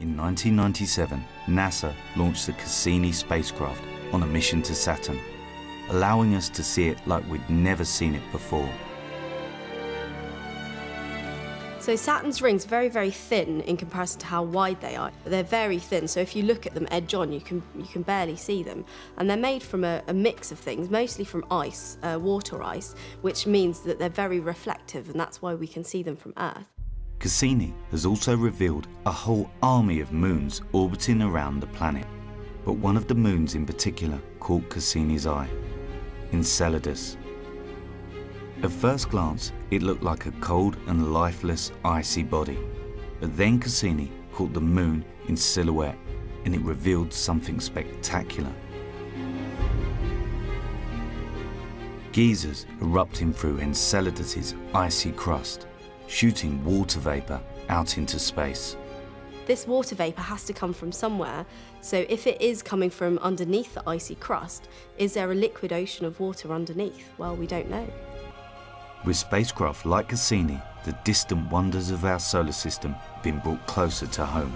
In 1997, NASA launched the Cassini spacecraft on a mission to Saturn, allowing us to see it like we'd never seen it before. So Saturn's rings are very, very thin in comparison to how wide they are. They're very thin, so if you look at them edge on, you can, you can barely see them. And they're made from a, a mix of things, mostly from ice, uh, water ice, which means that they're very reflective, and that's why we can see them from Earth. Cassini has also revealed a whole army of moons orbiting around the planet, but one of the moons in particular caught Cassini's eye, Enceladus. At first glance, it looked like a cold and lifeless icy body, but then Cassini caught the moon in silhouette and it revealed something spectacular. Geysers erupting through Enceladus's icy crust shooting water vapour out into space. This water vapour has to come from somewhere, so if it is coming from underneath the icy crust, is there a liquid ocean of water underneath? Well, we don't know. With spacecraft like Cassini, the distant wonders of our solar system have been brought closer to home.